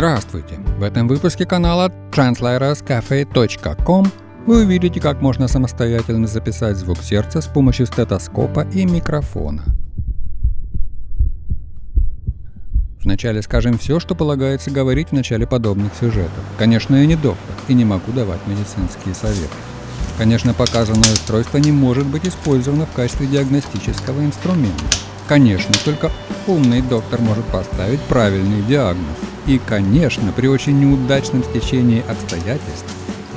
Здравствуйте! В этом выпуске канала translatorscafe.com вы увидите, как можно самостоятельно записать звук сердца с помощью стетоскопа и микрофона. Вначале скажем все, что полагается говорить в начале подобных сюжетов. Конечно, я не доктор и не могу давать медицинские советы. Конечно, показанное устройство не может быть использовано в качестве диагностического инструмента. Конечно, только умный доктор может поставить правильный диагноз. И, конечно, при очень неудачном стечении обстоятельств,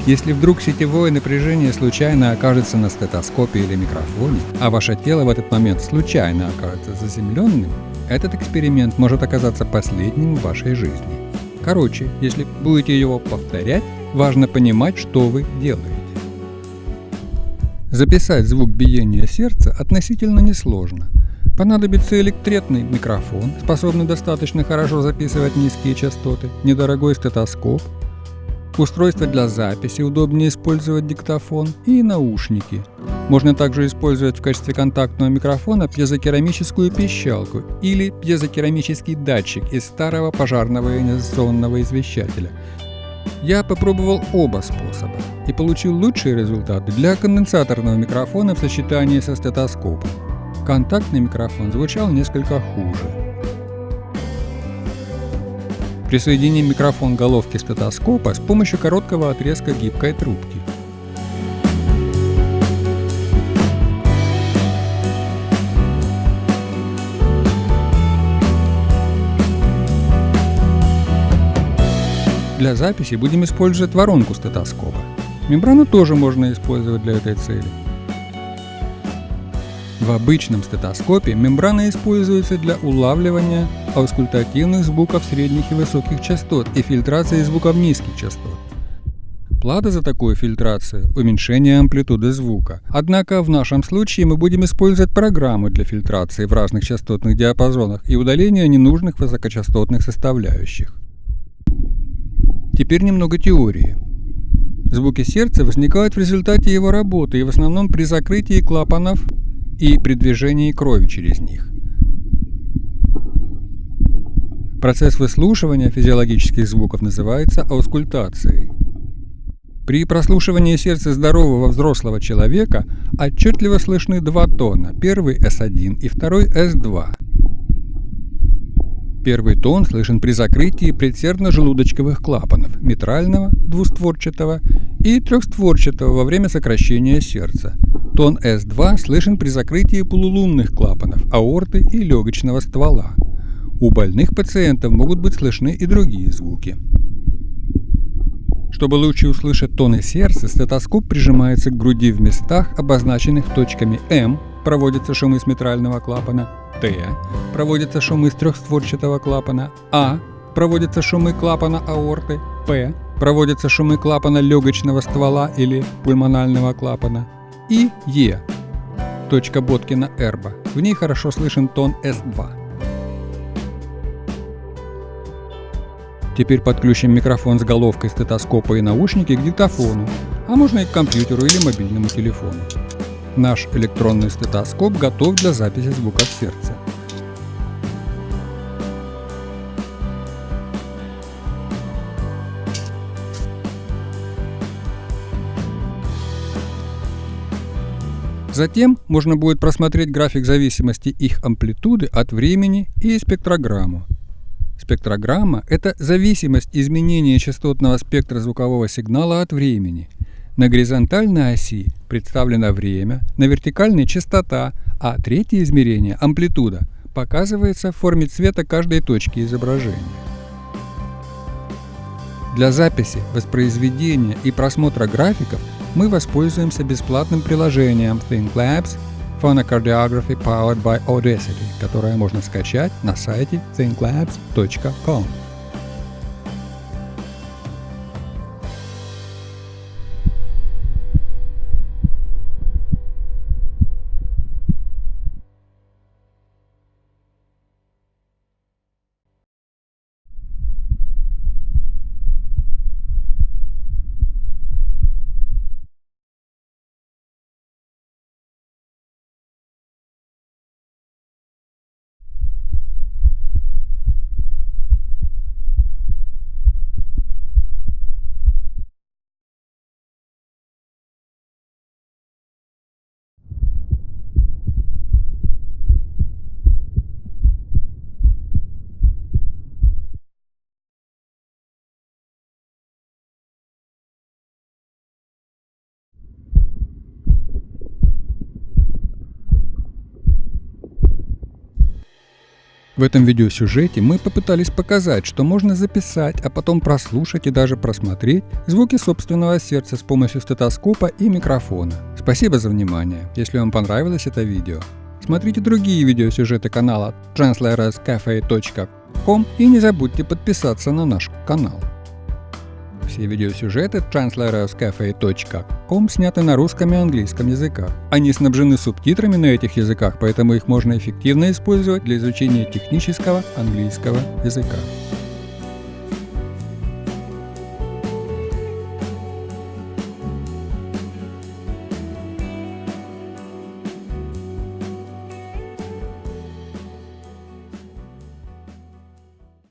если вдруг сетевое напряжение случайно окажется на стетоскопе или микрофоне, а ваше тело в этот момент случайно окажется заземленным, этот эксперимент может оказаться последним в вашей жизни. Короче, если будете его повторять, важно понимать, что вы делаете. Записать звук биения сердца относительно несложно. Понадобится электретный микрофон, способный достаточно хорошо записывать низкие частоты, недорогой стетоскоп, устройство для записи, удобнее использовать диктофон и наушники. Можно также использовать в качестве контактного микрофона пьезокерамическую пищалку или пьезокерамический датчик из старого пожарного ионизационного извещателя – я попробовал оба способа и получил лучшие результаты для конденсаторного микрофона в сочетании со стетоскопом. Контактный микрофон звучал несколько хуже. Присоединим микрофон головки стетоскопа с помощью короткого отрезка гибкой трубки. Для записи будем использовать воронку стетоскопа. Мембрану тоже можно использовать для этой цели. В обычном стетоскопе мембрана используется для улавливания аускультативных звуков средних и высоких частот и фильтрации звуков низких частот. Плата за такую фильтрацию – уменьшение амплитуды звука. Однако в нашем случае мы будем использовать программу для фильтрации в разных частотных диапазонах и удаления ненужных высокочастотных составляющих. Теперь немного теории. Звуки сердца возникают в результате его работы и в основном при закрытии клапанов и при движении крови через них. Процесс выслушивания физиологических звуков называется аускультацией. При прослушивании сердца здорового взрослого человека отчетливо слышны два тона, первый S1 и второй S2. Первый тон слышен при закрытии предсердно-желудочковых клапанов митрального, двустворчатого и трехстворчатого во время сокращения сердца. Тон S2 слышен при закрытии полулунных клапанов аорты и легочного ствола. У больных пациентов могут быть слышны и другие звуки. Чтобы лучше услышать тоны сердца, стетоскоп прижимается к груди в местах, обозначенных точками М, проводятся шумы с митрального клапана, Т. Проводятся шумы из трехстворчатого клапана. А. Проводятся шумы клапана аорты. П. Проводятся шумы клапана легочного ствола или пульмонального клапана. И Е. Точка Боткина Эрба. В ней хорошо слышен тон С2. Теперь подключим микрофон с головкой стетоскопа и наушники к диктофону, а можно и к компьютеру или мобильному телефону. Наш электронный стетоскоп готов для записи звуков сердца. Затем можно будет просмотреть график зависимости их амплитуды от времени и спектрограмму. Спектрограмма – это зависимость изменения частотного спектра звукового сигнала от времени – на горизонтальной оси представлено время, на вертикальной частота, а третье измерение, амплитуда, показывается в форме цвета каждой точки изображения. Для записи, воспроизведения и просмотра графиков мы воспользуемся бесплатным приложением ThinkLabs Phonocardiography Powered by Audacity, которое можно скачать на сайте thinklabs.com. В этом видеосюжете мы попытались показать, что можно записать, а потом прослушать и даже просмотреть звуки собственного сердца с помощью стетоскопа и микрофона. Спасибо за внимание. Если вам понравилось это видео, смотрите другие видеосюжеты канала translatorscafe.com и не забудьте подписаться на наш канал. Все видеосюжеты translatorscafe.com сняты на русском и английском языках. Они снабжены субтитрами на этих языках, поэтому их можно эффективно использовать для изучения технического английского языка.